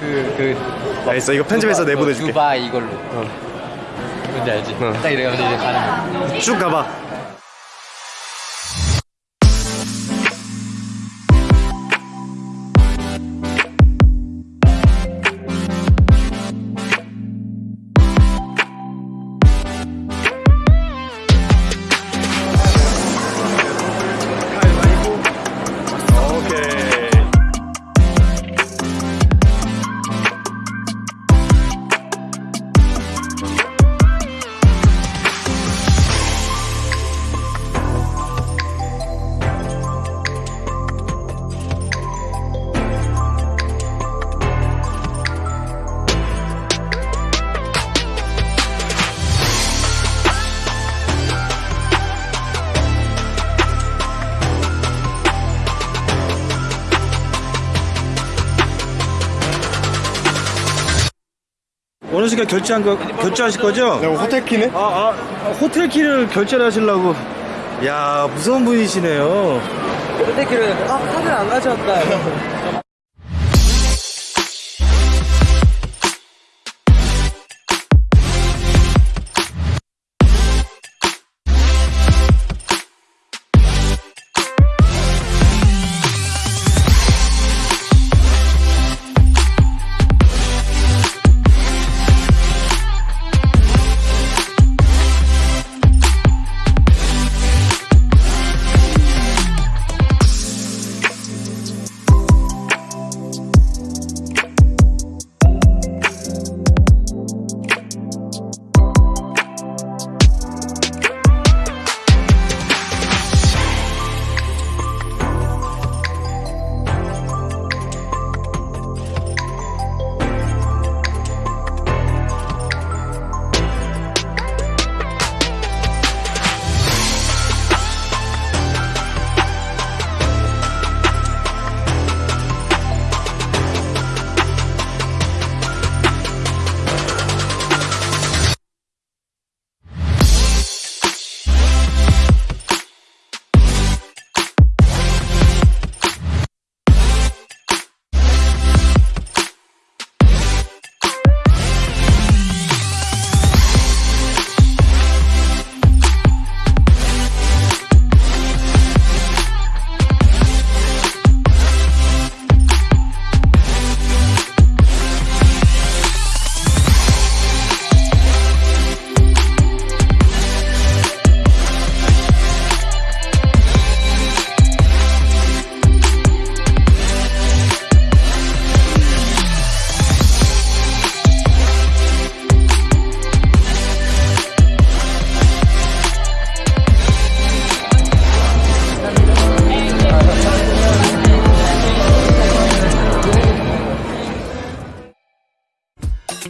그, 그, 알겠어 이거 편집해서 두바- 내보내줄게 두바이 이걸로. 뭔지 알지? 어. 딱 이래가지고 이제 가는 거. 쭉 가봐 원우 씨가 결제한 거 결제하실 거죠? 내가 호텔 키네? 아, 아 호텔 키를 결제를 하시려고. 야 무서운 분이시네요. 호텔키를 아 카드를 안 가져왔다.